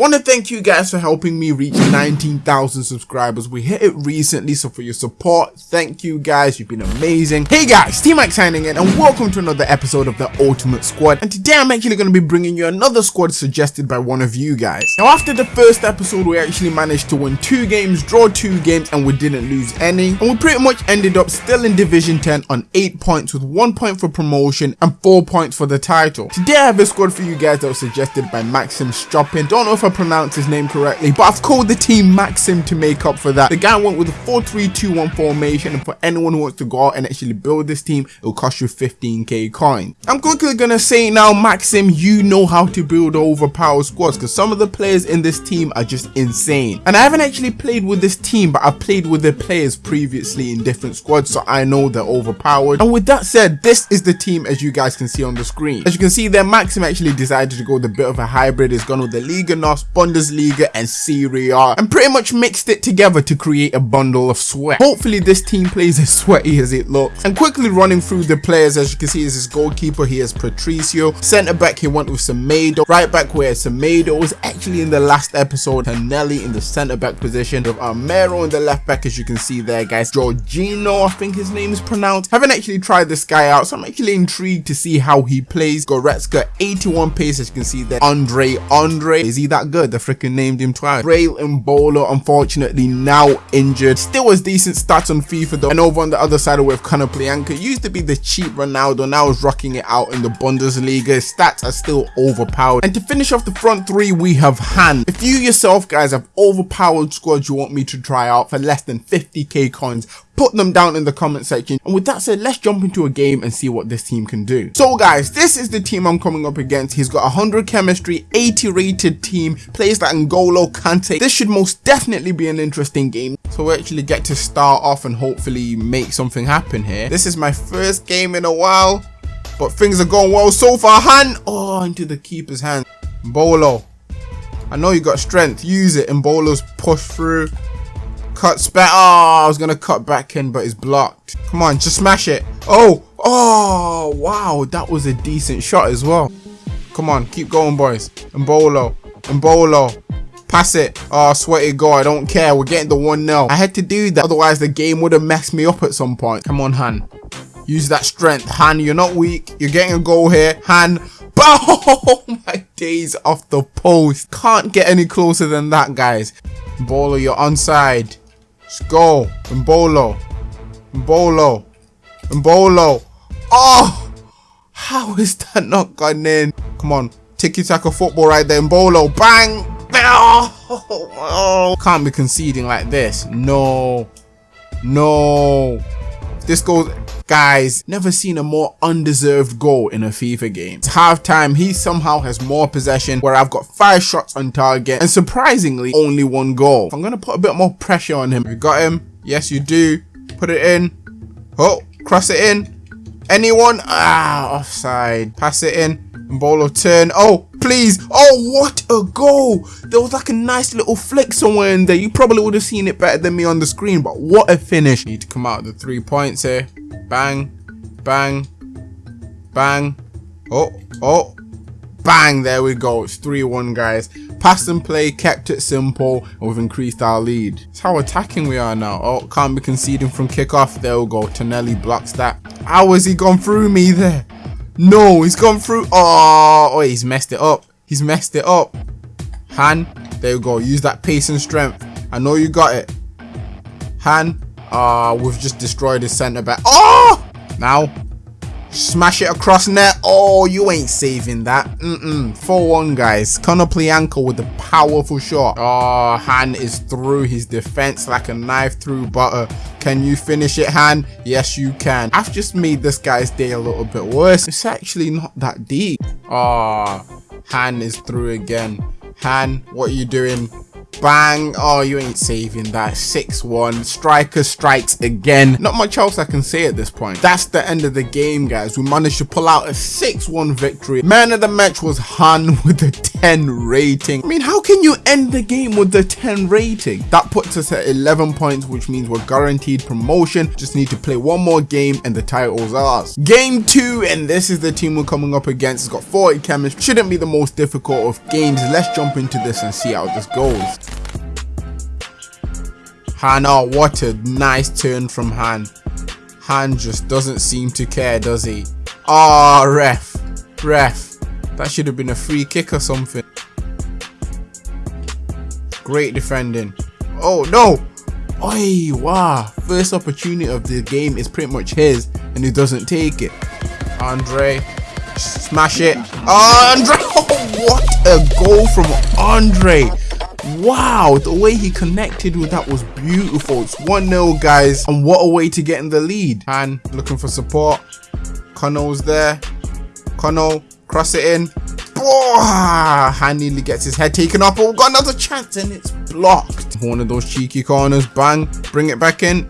Want to thank you guys for helping me reach 19,000 subscribers. We hit it recently, so for your support, thank you guys. You've been amazing. Hey guys, T-Mac signing in, and welcome to another episode of the Ultimate Squad. And today I'm actually going to be bringing you another squad suggested by one of you guys. Now, after the first episode, we actually managed to win two games, draw two games, and we didn't lose any. And we pretty much ended up still in Division 10 on 8 points with 1 point for promotion and 4 points for the title. Today I have a squad for you guys that was suggested by Maxim Stropin. Don't know if I pronounced his name correctly, but I've called the team Maxim to make up for that. The guy went with a 4-3-2-1 formation and for anyone who wants to go out and actually build this team, it'll cost you 15k coin. I'm quickly gonna say now, Maxim, you know how to build overpowered squads because some of the players in this team are just insane. And I haven't actually played with this team, but I've played with the players previously in different squads, so I know they're overpowered. And with that said, this is the team as you guys can see on the screen. As you can see there, Maxim actually decided to go with a bit of a hybrid. He's gone with the Liga NOS, Bundesliga and Serie A and pretty much mixed it together to create a bundle of sweat. Hopefully this team plays as sweaty as it looks. And quickly running through the players, as you can see is his goalkeeper, he has Patricio. Centre back, he went with Semedo. Right back where Semedo was actually in the last episode, Tonelli in the centre back position with Armero in the left back as you can see there guys. Jorginho, I think his name is pronounced. Haven't actually tried this guy out, so I'm actually intrigued to see how he plays. Goretzka, 81 pace, as you can see there. Andre, Andre, is he that good? The freaking named him twice. Breel Embolo, unfortunately, now injured. Still has decent stats on FIFA though. And over on the other side with Konoplyanka, used to be the cheap Ronaldo, now is rocking it out in the Bundesliga. His stats are still overpowered. And to finish off the front three, we have Han. If you yourself guys have overpowered squads you want me to try out for less than 50k coins, put them down in the comment section. And with that said, let's jump into a game and see what this team can do. So guys, this is the team I'm coming up against. He's got 100 chemistry, 80 rated team, plays like N'Golo Kante. This should most definitely be an interesting game. So we actually get to start off and hopefully make something happen here. This is my first game in a while, but things are going well so far. Hand, oh, into the keeper's hand. Bolo, I know you got strength. Use it. And Bolo's push through. Cuts back. Oh, I was going to cut back in, but it's blocked. Come on, just smash it. Oh, oh, wow. That was a decent shot as well. Come on, keep going, boys. Embolo, Embolo. Pass it. Oh, sweaty goal. I don't care. We're getting the 1-0. I had to do that. Otherwise, the game would have messed me up at some point. Come on, Han. Use that strength. Han, you're not weak. You're getting a goal here. Han. Oh my days off the post. Can't get any closer than that, guys. Bolo, you're onside. Go. Embolo. Embolo. Embolo. Oh! How is that not gone in? Come on. Tiki-taka football right there. Embolo. Bang! Oh, Can't be conceding like this. No. No. This goes... Guys, never seen a more undeserved goal in a FIFA game. It's halftime, he somehow has more possession where I've got five shots on target and surprisingly only one goal. I'm going to put a bit more pressure on him. You got him? Yes, you do. Put it in. Oh, cross it in. Anyone? Ah, offside. Pass it in. Bolo turn. Oh, please. Oh, what a goal. There was like a nice little flick somewhere in there. You probably would have seen it better than me on the screen, but what a finish. Need to come out the three points here. Bang, bang, bang. Oh, oh, bang. There we go. It's 3-1, guys. Pass and play, kept it simple, and we've increased our lead. It's how attacking we are now. Oh, can't be conceding from kickoff. There we go. Tonelli blocks that. How has he gone through me there? No, he's gone through. Oh, oh, he's messed it up. He's messed it up. Han, there you go. Use that pace and strength. I know you got it. Han, Ah, uh, we've just destroyed his centre back. Oh! Now, smash it across net. Oh, you ain't saving that. Mm-mm. 4-1, guys. Konoplyanka with a powerful shot. Oh, Han is through his defense like a knife through butter. Can you finish it, Han? Yes, you can. I've just made this guy's day a little bit worse. It's actually not that deep. Oh, Han is through again. Han, what are you doing? Bang. Oh, you ain't saving that. 6-1. Striker strikes again. Not much else I can say at this point. That's the end of the game, guys. We managed to pull out a 6-1 victory. Man of the match was Han with a 10 rating. I mean, how can you end the game with the 10 rating? That puts us at 11 points, which means we're guaranteed promotion. Just need to play one more game and the title's ours. Game 2, and this is the team we're coming up against. It's got 40 chemistry. Shouldn't be the most difficult of games. Let's jump into this and see how this goes. Han, oh, what a nice turn from Han. Han just doesn't seem to care, does he? Oh, ref. Ref. That should have been a free kick or something. Great defending. Oh, no. Oi, wow. First opportunity of the game is pretty much his, and he doesn't take it. Andre. Smash it. Andre. Oh, what a goal from Andre. Wow, the way he connected with that was beautiful. It's 1-0, guys. And what a way to get in the lead. Han looking for support. Connell's there. Connell, cross it in. Oh, Han nearly gets his head taken off. Oh, got another chance and it's blocked. One of those cheeky corners. Bang. Bring it back in.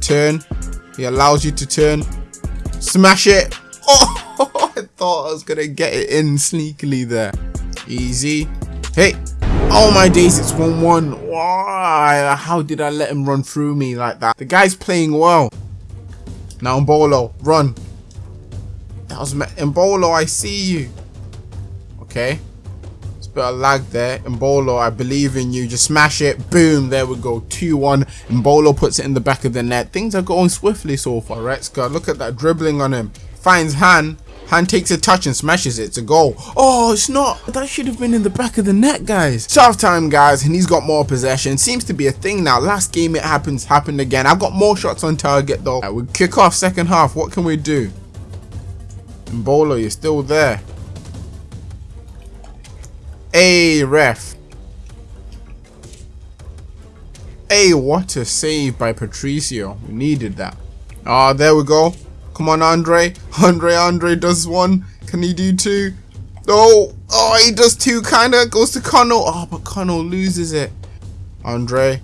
Turn. He allows you to turn. Smash it. Oh, I thought I was going to get it in sneakily there. Easy. Hey! Oh my days, it's 1-1. Why? How did I let him run through me like that? The guy's playing well. Now Embolo, run. That was Embolo, I see you. Okay. It's a bit of lag there. Embolo, I believe in you. Just smash it. Boom. There we go. 2-1. Embolo puts it in the back of the net. Things are going swiftly so far. Retzka, look at that dribbling on him. Finds Han. Han takes a touch and smashes it. It's a goal. Oh, it's not. That should have been in the back of the net, guys. Half time, guys, and he's got more possession. Seems to be a thing now. Last game it happens, happened again. I've got more shots on target, though. Right, we kick off second half. What can we do? Embolo, you're still there. Hey, ref. Hey, what a save by Patricio. We needed that. Oh, there we go. Come on, Andre. Andre, Andre does one. Can he do two? Oh, oh, he does two, kind of. Goes to Connell. Oh, but Connell loses it. Andre.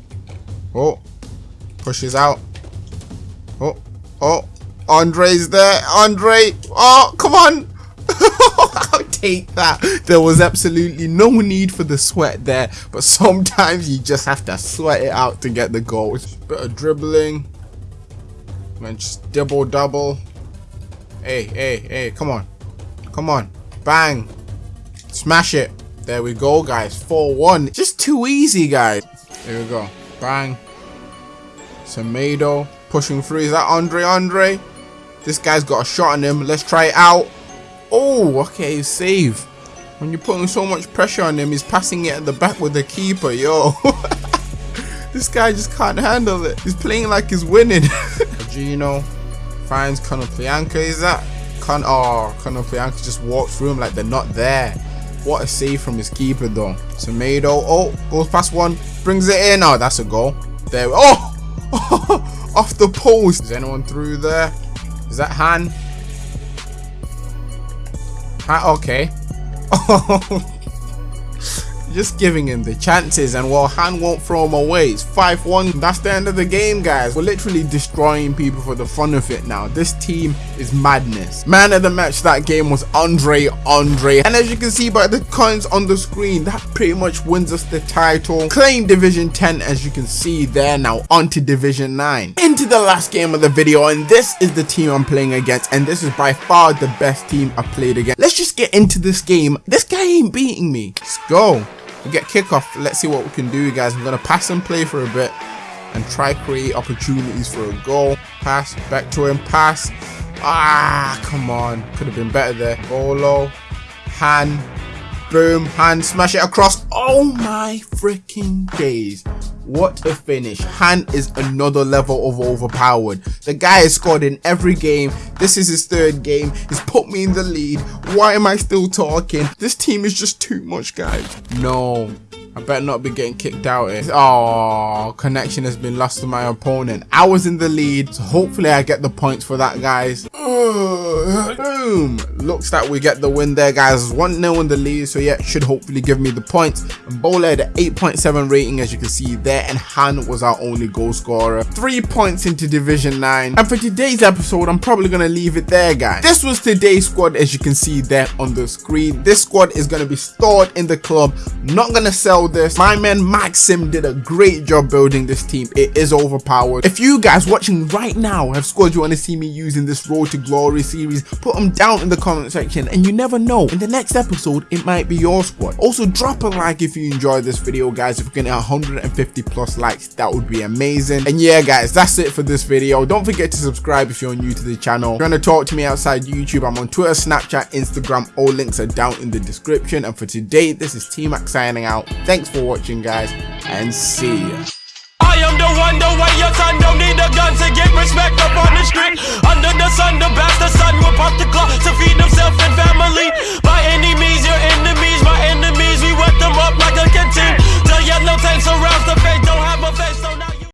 Oh, pushes out. Oh, oh, Andre's there. Andre. Oh, come on. I'll take that. There was absolutely no need for the sweat there, but sometimes you just have to sweat it out to get the goal. Bit of dribbling. Man, just double double. Hey, hey, hey, come on. Come on. Bang. Smash it. There we go, guys. 4-1. Just too easy, guys. There we go. Bang. Semedo pushing through. Is that Andre Andre? This guy's got a shot on him. Let's try it out. Oh, okay, save. When you're putting so much pressure on him, he's passing it at the back with the keeper. Yo. this guy just can't handle it. He's playing like he's winning. Gino finds Konoplyanka. Is that Con? Oh, Konoplyanka just walks through him like they're not there. What a save from his keeper though. Tomato. Oh, goes past one, brings it in. Oh, that's a goal. There. Oh, off the post. Is anyone through there? Is that Han? Han okay. Oh. Just giving him the chances and well Han won't throw him away it's 5-1 that's the end of the game guys. We're literally destroying people for the fun of it now. This team is madness. Man of the match that game was Andre Andre. And as you can see by the coins on the screen that pretty much wins us the title. Claim division 10 as you can see there now onto division 9 into the last game of the video and this is the team I'm playing against and this is by far the best team I've played against. Let's just get into this game. This guy ain't beating me. Let's go we get kickoff. Let's see what we can do, guys. I'm going to pass and play for a bit and try create opportunities for a goal. Pass, back to him, pass. Ah, come on. Could have been better there. Bolo, Han, boom, Han, smash it across. Oh my freaking days. What a finish. Han is another level of overpowered. The guy has scored in every game. This is his third game. He's put me in the lead. Why am I still talking? This team is just too much, guys. No. I better not be getting kicked out here. Oh, connection has been lost to my opponent. I was in the lead, so hopefully I get the points for that, guys. boom. Looks like we get the win there, guys. 1-0 in the lead, so yeah, should hopefully give me the points. And Embolo had an 8.7 rating, as you can see there, and Han was our only goal scorer. Three points into Division 9. And for today's episode, I'm probably to leave it there, guys. This was today's squad, as you can see there on the screen. This squad is to be stored in the club. Not to sell this. My man Maxim did a great job building this team. It is overpowered. If you guys watching right now have squads you want to see me using this Road to Glory series, put them down in the comment section and you never know, in the next episode, it might be your squad. Also, drop a like if you enjoyed this video, guys. If we can get 150 plus likes, that would be amazing. And yeah, guys, that's it for this video. Don't forget to subscribe if you're new to the channel. If you want to talk to me outside YouTube, I'm on Twitter, Snapchat, Instagram. All links are down in the description. And for today, this is T-Mac signing out. Thanks for watching, guys, and see ya. I am the one, the way your son don't need a gun to get respect up on the street. Under the sun, the bastard son will pop the clock to feed himself and family. By any means, your enemies, my enemies, we wet them up like a canteen. The yellow tanks around the face, don't have a face, so now.